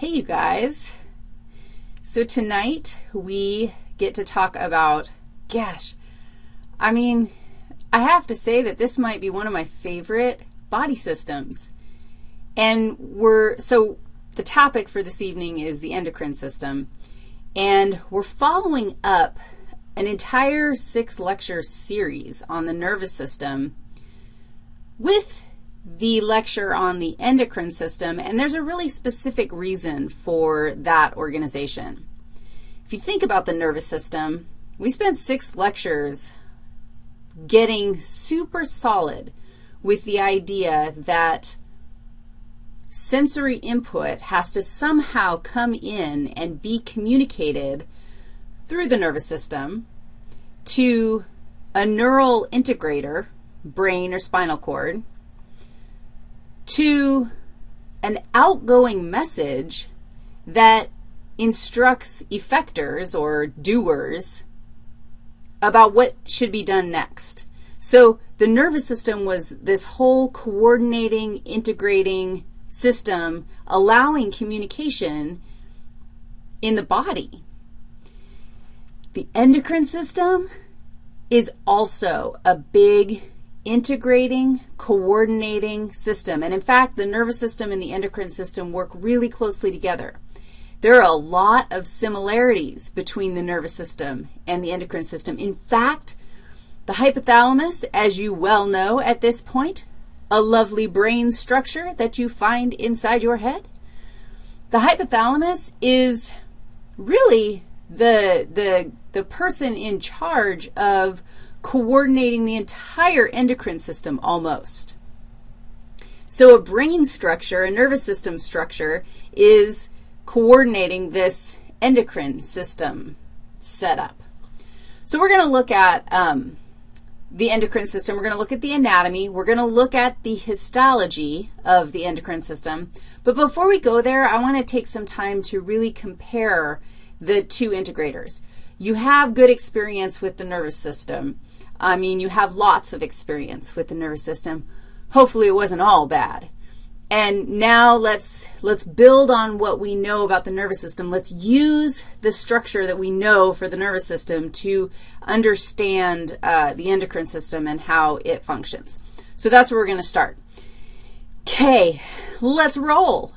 Hey, you guys. So tonight we get to talk about, gosh, I mean, I have to say that this might be one of my favorite body systems. And we're, so the topic for this evening is the endocrine system. And we're following up an entire six-lecture series on the nervous system with the lecture on the endocrine system, and there's a really specific reason for that organization. If you think about the nervous system, we spent six lectures getting super solid with the idea that sensory input has to somehow come in and be communicated through the nervous system to a neural integrator, brain or spinal cord, to an outgoing message that instructs effectors or doers about what should be done next. So the nervous system was this whole coordinating, integrating system allowing communication in the body. The endocrine system is also a big integrating, coordinating system. And in fact, the nervous system and the endocrine system work really closely together. There are a lot of similarities between the nervous system and the endocrine system. In fact, the hypothalamus, as you well know at this point, a lovely brain structure that you find inside your head. The hypothalamus is really the, the, the person in charge of coordinating the entire endocrine system almost. So a brain structure, a nervous system structure, is coordinating this endocrine system setup. So we're going to look at um, the endocrine system. We're going to look at the anatomy. We're going to look at the histology of the endocrine system. But before we go there, I want to take some time to really compare the two integrators. You have good experience with the nervous system. I mean, you have lots of experience with the nervous system. Hopefully it wasn't all bad. And now let's, let's build on what we know about the nervous system. Let's use the structure that we know for the nervous system to understand uh, the endocrine system and how it functions. So that's where we're going to start. Okay, let's roll.